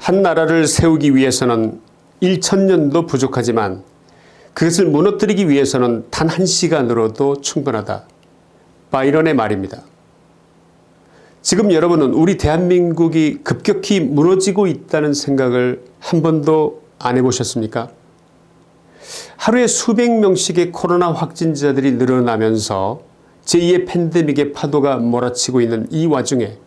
한 나라를 세우기 위해서는 1천년도 부족하지만 그것을 무너뜨리기 위해서는 단 한 시간으로도 충분하다. 바이런의 말입니다. 지금 여러분은 우리 대한민국이 급격히 무너지고 있다는 생각을 한 번도 안 해보셨습니까? 하루에 수백 명씩의 코로나 확진자들이 늘어나면서 제2의 팬데믹의 파도가 몰아치고 있는 이 와중에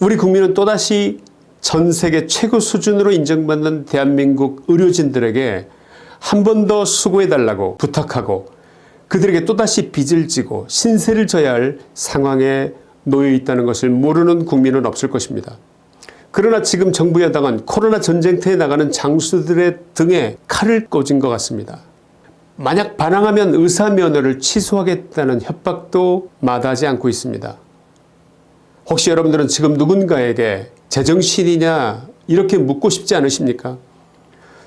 우리 국민은 또다시 전 세계 최고 수준으로 인정받는 대한민국 의료진들에게 한 번 더 수고해달라고 부탁하고 그들에게 또다시 빚을 지고 신세를 져야 할 상황에 놓여 있다는 것을 모르는 국민은 없을 것입니다. 그러나 지금 정부 여당은 코로나 전쟁터에 나가는 장수들의 등에 칼을 꽂은 것 같습니다. 만약 반항하면 의사 면허를 취소하겠다는 협박도 마다하지 않고 있습니다. 혹시 여러분들은 지금 누군가에게 제정신이냐 이렇게 묻고 싶지 않으십니까?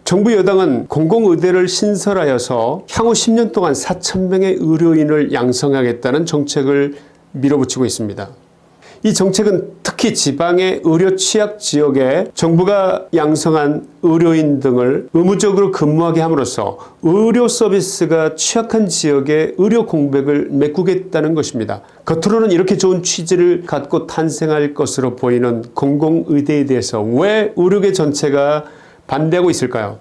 정부 여당은 공공의대를 신설하여서 향후 10년 동안 4천명의 의료인을 양성하겠다는 정책을 밀어붙이고 있습니다. 이 정책은 특히 지방의 의료 취약 지역에 정부가 양성한 의료인 등을 의무적으로 근무하게 함으로써 의료 서비스가 취약한 지역의 의료 공백을 메꾸겠다는 것입니다. 겉으로는 이렇게 좋은 취지를 갖고 탄생할 것으로 보이는 공공의대에 대해서 왜 의료계 전체가 반대하고 있을까요?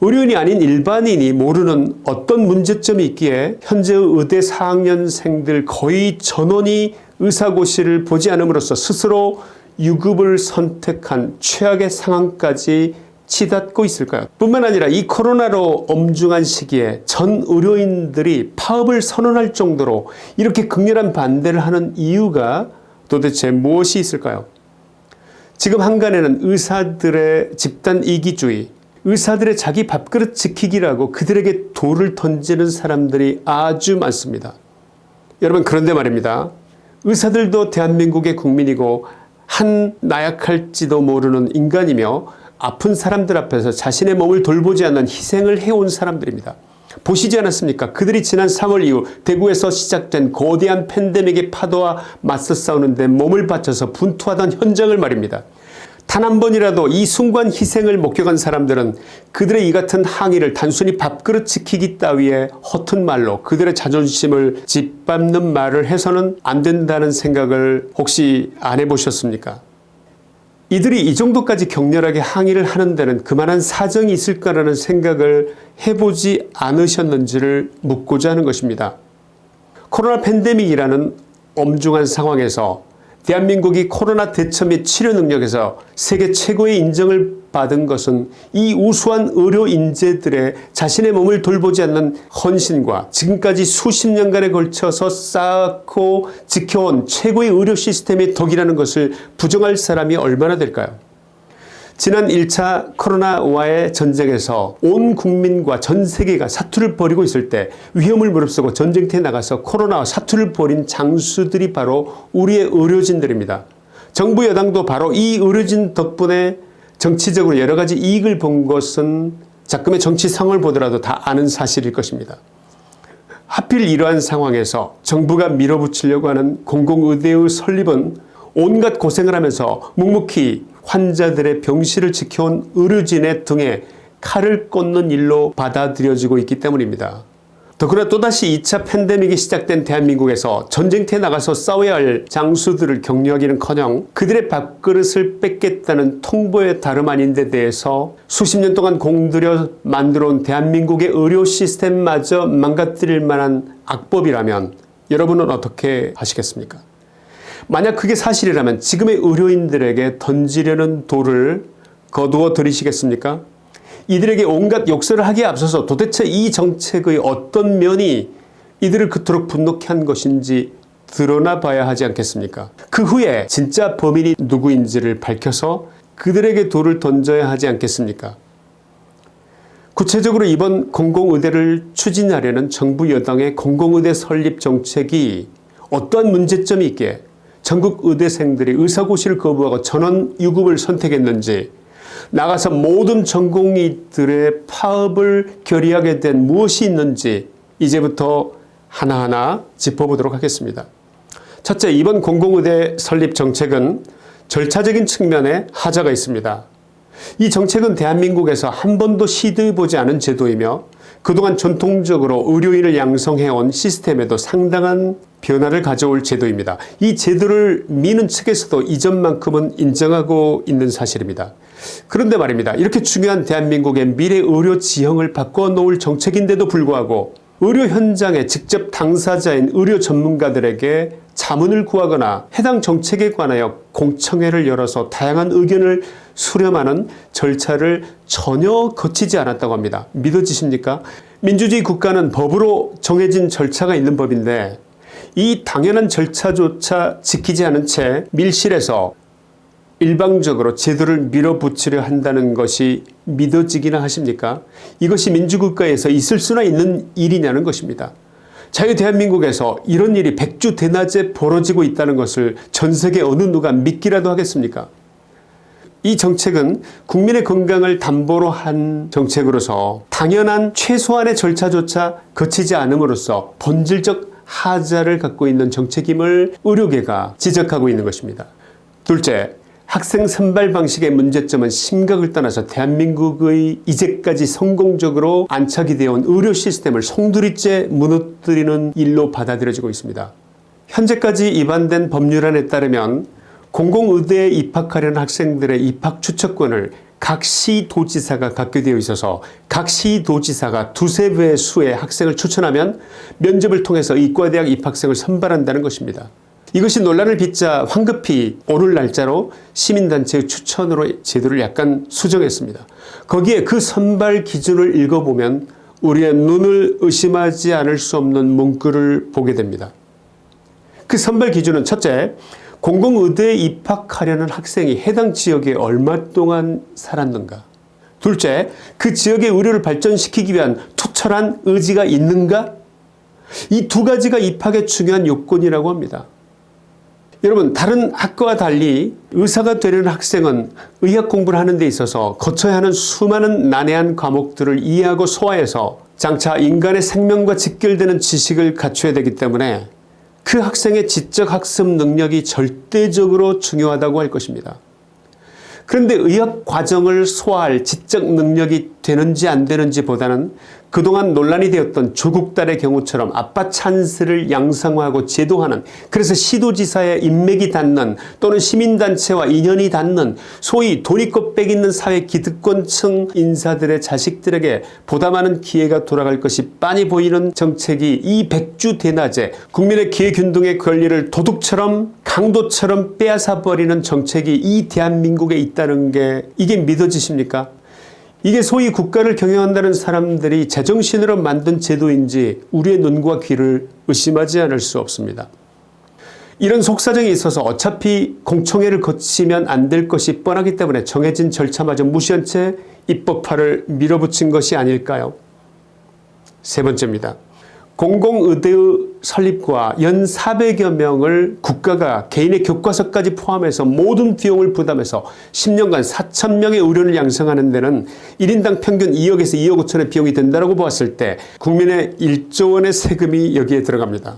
의료인이 아닌 일반인이 모르는 어떤 문제점이 있기에 현재의 의대 4학년생들 거의 전원이 의사고시를 보지 않음으로써 스스로 유급을 선택한 최악의 상황까지 치닫고 있을까요? 뿐만 아니라 이 코로나로 엄중한 시기에 전 의료인들이 파업을 선언할 정도로 이렇게 극렬한 반대를 하는 이유가 도대체 무엇이 있을까요? 지금 한간에는 의사들의 집단 이기주의, 의사들의 자기 밥그릇 지키기라고 그들에게 돌을 던지는 사람들이 아주 많습니다. 여러분 그런데 말입니다. 의사들도 대한민국의 국민이고 한 나약할지도 모르는 인간이며 아픈 사람들 앞에서 자신의 몸을 돌보지 않는 희생을 해온 사람들입니다. 보시지 않았습니까? 그들이 지난 3월 이후 대구에서 시작된 거대한 팬데믹의 파도와 맞서 싸우는데 몸을 바쳐서 분투하던 현장을 말입니다. 단 한 번이라도 이 순간 희생을 목격한 사람들은 그들의 이 같은 항의를 단순히 밥그릇 지키기 따위의 허튼 말로 그들의 자존심을 짓밟는 말을 해서는 안 된다는 생각을 혹시 안 해보셨습니까? 이들이 이 정도까지 격렬하게 항의를 하는 데는 그만한 사정이 있을까라는 생각을 해보지 않으셨는지를 묻고자 하는 것입니다. 코로나 팬데믹이라는 엄중한 상황에서 대한민국이 코로나 대처 및 치료 능력에서 세계 최고의 인정을 받은 것은 이 우수한 의료 인재들의 자신의 몸을 돌보지 않는 헌신과 지금까지 수십 년간에 걸쳐서 쌓고 지켜온 최고의 의료 시스템의 덕이라는 것을 부정할 사람이 얼마나 될까요? 지난 1차 코로나와의 전쟁에서 온 국민과 전 세계가 사투를 벌이고 있을 때 위험을 무릅쓰고 전쟁터에 나가서 코로나와 사투를 벌인 장수들이 바로 우리의 의료진들입니다. 정부 여당도 바로 이 의료진 덕분에 정치적으로 여러 가지 이익을 본 것은 자금의 정치성을 보더라도 다 아는 사실일 것입니다. 하필 이러한 상황에서 정부가 밀어붙이려고 하는 공공의대의 설립은 온갖 고생을 하면서 묵묵히 환자들의 병실을 지켜온 의료진의 등에 칼을 꽂는 일로 받아들여지고 있기 때문입니다. 더구나 또다시 2차 팬데믹이 시작된 대한민국에서 전쟁터에 나가서 싸워야 할 장수들을 격려하기는커녕 그들의 밥그릇을 뺏겠다는 통보의 다름 아닌 데 대해서 수십 년 동안 공들여 만들어온 대한민국의 의료 시스템마저 망가뜨릴 만한 악법이라면 여러분은 어떻게 하시겠습니까? 만약 그게 사실이라면 지금의 의료인들에게 던지려는 돌을 거두어 들이시겠습니까? 이들에게 온갖 욕설을 하기에 앞서서 도대체 이 정책의 어떤 면이 이들을 그토록 분노케 한 것인지 드러나 봐야 하지 않겠습니까? 그 후에 진짜 범인이 누구인지를 밝혀서 그들에게 돌을 던져야 하지 않겠습니까? 구체적으로 이번 공공의대를 추진하려는 정부 여당의 공공의대 설립 정책이 어떠한 문제점이 있기에 전국 의대생들이 의사고시를 거부하고 전원 유급을 선택했는지 나가서 모든 전공의들의 파업을 결의하게 된 무엇이 있는지 이제부터 하나하나 짚어보도록 하겠습니다. 첫째 이번 공공의대 설립 정책은 절차적인 측면에 하자가 있습니다. 이 정책은 대한민국에서 한 번도 시도해보지 않은 제도이며 그동안 전통적으로 의료인을 양성해온 시스템에도 상당한 변화를 가져올 제도입니다. 이 제도를 미는 측에서도 이전만큼은 인정하고 있는 사실입니다. 그런데 말입니다. 이렇게 중요한 대한민국의 미래 의료 지형을 바꿔놓을 정책인데도 불구하고 의료 현장에 직접 당사자인 의료 전문가들에게 자문을 구하거나 해당 정책에 관하여 공청회를 열어서 다양한 의견을 수렴하는 절차를 전혀 거치지 않았다고 합니다. 믿어지십니까? 민주주의 국가는 법으로 정해진 절차가 있는 법인데 이 당연한 절차조차 지키지 않은 채 밀실에서 일방적으로 제도를 밀어붙이려 한다는 것이 믿어지기나 하십니까? 이것이 민주국가에서 있을 수나 있는 일이냐는 것입니다. 자유 대한민국에서 이런 일이 백주 대낮에 벌어지고 있다는 것을 전세계 어느 누가 믿기라도 하겠습니까? 이 정책은 국민의 건강을 담보로 한 정책으로서 당연한 최소한의 절차조차 거치지 않음으로써 본질적 하자를 갖고 있는 정책임을 의료계가 지적하고 있는 것입니다. 둘째, 학생 선발 방식의 문제점은 심각을 떠나서 대한민국의 이제까지 성공적으로 안착이 되어 온 의료 시스템을 송두리째 무너뜨리는 일로 받아들여지고 있습니다. 현재까지 입안된 법률안에 따르면 공공의대에 입학하려는 학생들의 입학 추천권을 각 시도지사가 갖게 되어 있어서 각 시도지사가 두세 배의 수의 학생을 추천하면 면접을 통해서 이과대학 입학생을 선발한다는 것입니다. 이것이 논란을 빚자 황급히 오늘 날짜로 시민단체의 추천으로 제도를 약간 수정했습니다. 거기에 그 선발 기준을 읽어보면 우리의 눈을 의심하지 않을 수 없는 문구를 보게 됩니다. 그 선발 기준은 첫째, 공공의대에 입학하려는 학생이 해당 지역에 얼마 동안 살았는가 둘째, 그 지역의 의료를 발전시키기 위한 투철한 의지가 있는가 이 두 가지가 입학의 중요한 요건이라고 합니다. 여러분 다른 학과와 달리 의사가 되려는 학생은 의학 공부를 하는 데 있어서 거쳐야 하는 수많은 난해한 과목들을 이해하고 소화해서 장차 인간의 생명과 직결되는 지식을 갖춰야 되기 때문에 그 학생의 지적 학습 능력이 절대적으로 중요하다고 할 것입니다. 그런데 의학 과정을 소화할 지적 능력이 되는지 안 되는지 보다는 그동안 논란이 되었던 조국 딸의 경우처럼 아빠 찬스를 양성화하고 제도하는 그래서 시도지사의 인맥이 닿는 또는 시민단체와 인연이 닿는 소위 돈이꽃백 있는 사회 기득권층 인사들의 자식들에게 보다 많은 기회가 돌아갈 것이 빤히 보이는 정책이 이 백주 대낮에 국민의 기회균등의 권리를 도둑처럼 강도처럼 빼앗아버리는 정책이 이 대한민국에 있다는 게 이게 믿어지십니까? 이게 소위 국가를 경영한다는 사람들이 제정신으로 만든 제도인지 우리의 눈과 귀를 의심하지 않을 수 없습니다. 이런 속사정이 있어서 어차피 공청회를 거치면 안 될 것이 뻔하기 때문에 정해진 절차마저 무시한 채 입법화를 밀어붙인 것이 아닐까요? 세 번째입니다. 공공의대의 설립과 연 400여 명을 국가가 개인의 교과서까지 포함해서 모든 비용을 부담해서 10년간 4천 명의 의료를 양성하는 데는 1인당 평균 2억에서 2억 5천의 비용이 된다고 보았을 때 국민의 1조 원의 세금이 여기에 들어갑니다.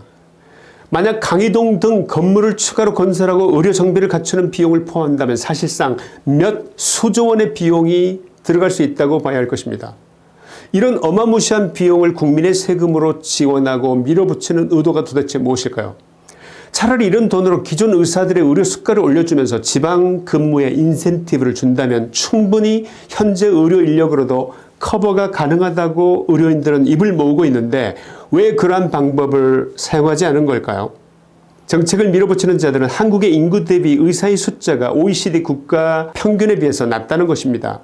만약 강의동 등 건물을 추가로 건설하고 의료 정비를 갖추는 비용을 포함한다면 사실상 몇 수조 원의 비용이 들어갈 수 있다고 봐야 할 것입니다. 이런 어마무시한 비용을 국민의 세금으로 지원하고 밀어붙이는 의도가 도대체 무엇일까요? 차라리 이런 돈으로 기존 의사들의 의료 수가를 올려주면서 지방 근무에 인센티브를 준다면 충분히 현재 의료 인력으로도 커버가 가능하다고 의료인들은 입을 모으고 있는데 왜 그러한 방법을 사용하지 않은 걸까요? 정책을 밀어붙이는 자들은 한국의 인구 대비 의사의 숫자가 OECD 국가 평균에 비해서 낮다는 것입니다.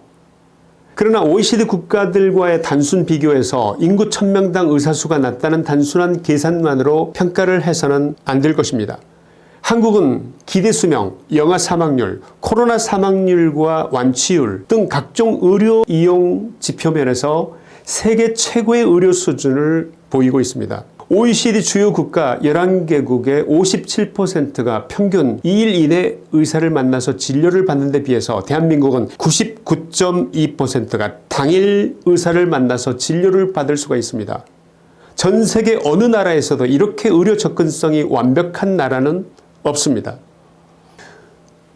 그러나 OECD 국가들과의 단순 비교에서 인구 1000명당 의사수가 낮다는 단순한 계산만으로 평가를 해서는 안 될 것입니다. 한국은 기대 수명, 영아 사망률, 코로나 사망률과 완치율 등 각종 의료 이용 지표 면에서 세계 최고의 의료 수준을 보이고 있습니다. OECD 주요 국가 11개국의 57%가 평균 2일 이내 의사를 만나서 진료를 받는 데 비해서 대한민국은 99.2%가 당일 의사를 만나서 진료를 받을 수가 있습니다. 전 세계 어느 나라에서도 이렇게 의료 접근성이 완벽한 나라는 없습니다.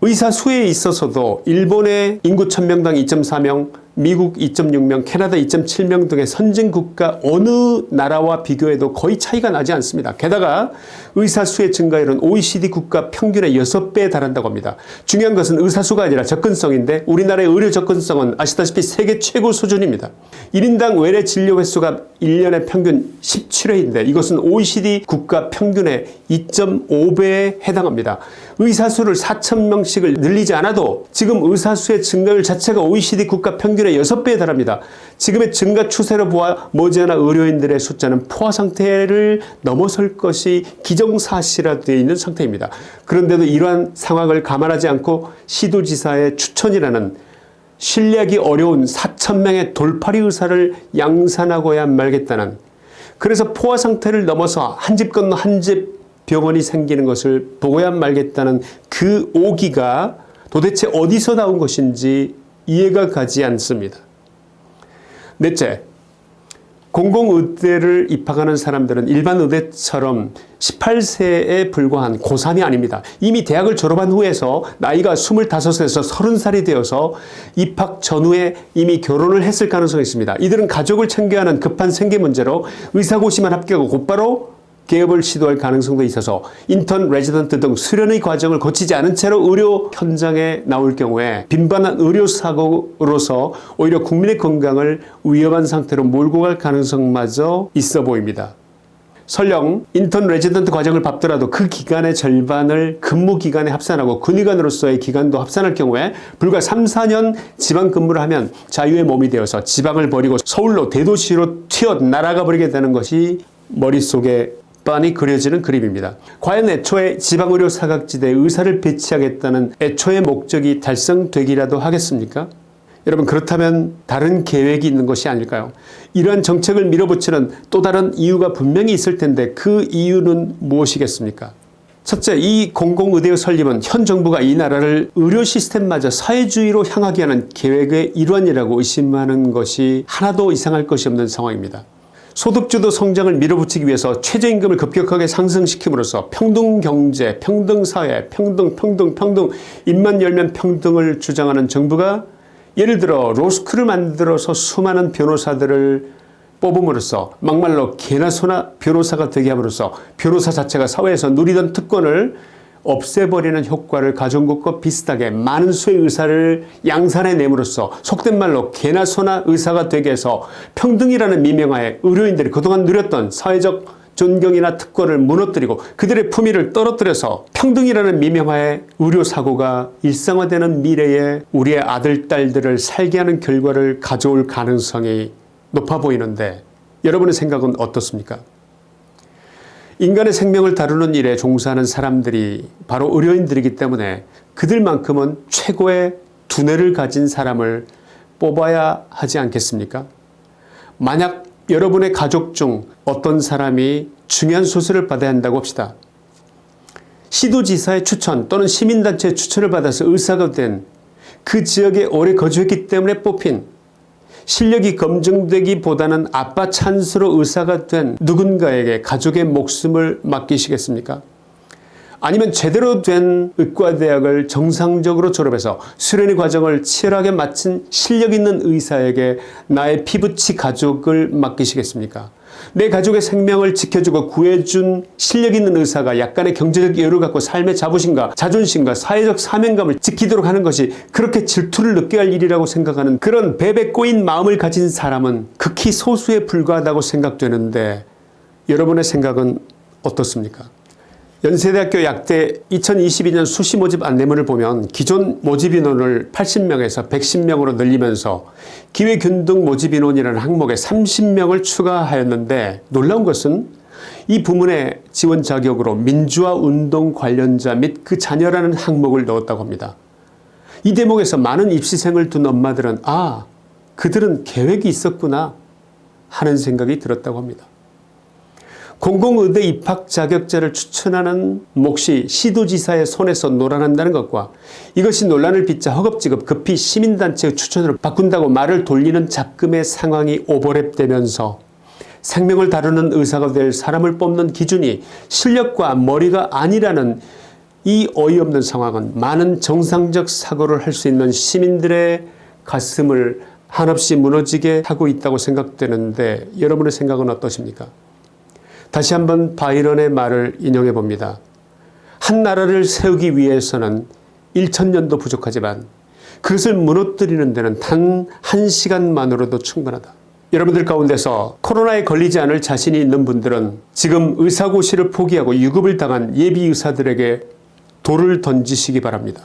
의사 수에 있어서도 일본의 인구 1000명당 2.4명, 미국 2.6명, 캐나다 2.7명 등의 선진국가 어느 나라와 비교해도 거의 차이가 나지 않습니다. 게다가 의사 수의 증가율은 OECD 국가 평균의 6배에 달한다고 합니다. 중요한 것은 의사 수가 아니라 접근성인데 우리나라의 의료 접근성은 아시다시피 세계 최고 수준입니다. 1인당 외래 진료 횟수가 1년에 평균 17회인데 이것은 OECD 국가 평균의 2.5배에 해당합니다. 의사 수를 4천명씩을 늘리지 않아도 지금 의사 수의 증가율 자체가 OECD 국가 평균의 6배에 달합니다. 지금의 증가 추세로 보아 머지않아 의료인들의 숫자는 포화 상태를 넘어설 것이 기정사실화되어 있는 상태입니다. 그런데도 이러한 상황을 감안하지 않고 시도지사의 추천이라는 신뢰하기 어려운 4천명의 돌파리 의사를 양산하고야 말겠다는 그래서 포화 상태를 넘어서 한 집 건너 한 집 병원이 생기는 것을 보고야 말겠다는 그 오기가 도대체 어디서 나온 것인지 이해가 가지 않습니다. 넷째, 공공의대를 입학하는 사람들은 일반 의대처럼 18세에 불과한 고3이 아닙니다. 이미 대학을 졸업한 후에서 나이가 25에서 30살이 되어서 입학 전후에 이미 결혼을 했을 가능성이 있습니다. 이들은 가족을 챙겨야 하는 급한 생계 문제로 의사고시만 합격하고 곧바로 개업을 시도할 가능성도 있어서 인턴, 레지던트 등 수련의 과정을 거치지 않은 채로 의료 현장에 나올 경우에 빈번한 의료사고로서 오히려 국민의 건강을 위험한 상태로 몰고 갈 가능성마저 있어 보입니다. 설령 인턴 레지던트 과정을 밟더라도 그 기간의 절반을 근무 기간에 합산하고 군의관으로서의 기간도 합산할 경우에 불과 3, 4년 지방 근무를 하면 자유의 몸이 되어서 지방을 버리고 서울로 대도시로 튀어 날아가 버리게 되는 것이 머릿속에 빤히 그려지는 그림입니다. 과연 애초에 지방의료 사각지대에 의사를 배치하겠다는 애초의 목적이 달성되기라도 하겠습니까? 여러분 그렇다면 다른 계획이 있는 것이 아닐까요? 이러한 정책을 밀어붙이는 또 다른 이유가 분명히 있을 텐데 그 이유는 무엇이겠습니까? 첫째, 이 공공의대의 설립은 현 정부가 이 나라를 의료 시스템마저 사회주의로 향하게 하는 계획의 일환이라고 의심하는 것이 하나도 이상할 것이 없는 상황입니다. 소득주도 성장을 밀어붙이기 위해서 최저임금을 급격하게 상승시킴으로써 평등경제, 평등사회, 평등, 평등, 평등, 입만 열면 평등을 주장하는 정부가 예를 들어 로스쿨을 만들어서 수많은 변호사들을 뽑음으로써 막말로 개나 소나 변호사가 되게 함으로써 변호사 자체가 사회에서 누리던 특권을 없애버리는 효과를 가져온 것과 비슷하게 많은 수의 의사를 양산해 내므로써 속된 말로 개나 소나 의사가 되게 해서 평등이라는 미명하에 의료인들이 그동안 누렸던 사회적 존경이나 특권을 무너뜨리고 그들의 품위를 떨어뜨려서 평등이라는 미명하에 의료사고가 일상화되는 미래에 우리의 아들, 딸들을 살게 하는 결과를 가져올 가능성이 높아 보이는데 여러분의 생각은 어떻습니까? 인간의 생명을 다루는 일에 종사하는 사람들이 바로 의료인들이기 때문에 그들만큼은 최고의 두뇌를 가진 사람을 뽑아야 하지 않겠습니까? 만약 여러분의 가족 중 어떤 사람이 중요한 수술을 받아야 한다고 합시다. 시도지사의 추천 또는 시민단체의 추천을 받아서 의사가 된 그 지역에 오래 거주했기 때문에 뽑힌 실력이 검증되기보다는 아빠 찬스로 의사가 된 누군가에게 가족의 목숨을 맡기시겠습니까? 아니면 제대로 된 의과대학을 정상적으로 졸업해서 수련의 과정을 치열하게 마친 실력 있는 의사에게 나의 피부치 가족을 맡기시겠습니까? 내 가족의 생명을 지켜주고 구해준 실력 있는 의사가 약간의 경제적 여유를 갖고 삶의 자부심과 자존심과 사회적 사명감을 지키도록 하는 것이 그렇게 질투를 느껴야 할 일이라고 생각하는 그런 베베 꼬인 마음을 가진 사람은 극히 소수에 불과하다고 생각되는데 여러분의 생각은 어떻습니까? 연세대학교 약대 2022년 수시 모집 안내문을 보면 기존 모집 인원을 80명에서 110명으로 늘리면서 기회균등 모집 인원이라는 항목에 30명을 추가하였는데 놀라운 것은 이 부문의 지원 자격으로 민주화 운동 관련자 및 그 자녀라는 항목을 넣었다고 합니다. 이 대목에서 많은 입시생을 둔 엄마들은 아 그들은 계획이 있었구나 하는 생각이 들었다고 합니다. 공공의대 입학 자격자를 추천하는 몫이 시도지사의 손에서 놀아난다는 것과 이것이 논란을 빚자 허겁지겁 급히 시민단체의 추천으로 바꾼다고 말을 돌리는 잡금의 상황이 오버랩되면서 생명을 다루는 의사가 될 사람을 뽑는 기준이 실력과 머리가 아니라는 이 어이없는 상황은 많은 정상적 사고를 할 수 있는 시민들의 가슴을 한없이 무너지게 하고 있다고 생각되는데 여러분의 생각은 어떠십니까? 다시 한번 바이런의 말을 인용해 봅니다. 한 나라를 세우기 위해서는 1천년도 부족하지만 그것을 무너뜨리는 데는 단 한 시간만으로도 충분하다. 여러분들 가운데서 코로나에 걸리지 않을 자신이 있는 분들은 지금 의사고시를 포기하고 유급을 당한 예비 의사들에게 돌을 던지시기 바랍니다.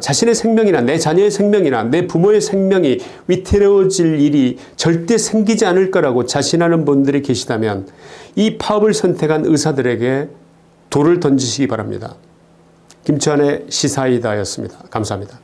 자신의 생명이나 내 자녀의 생명이나 내 부모의 생명이 위태로워질 일이 절대 생기지 않을 거라고 자신하는 분들이 계시다면 이 파업을 선택한 의사들에게 돌을 던지시기 바랍니다. 김치환의 시사이다였습니다. 감사합니다.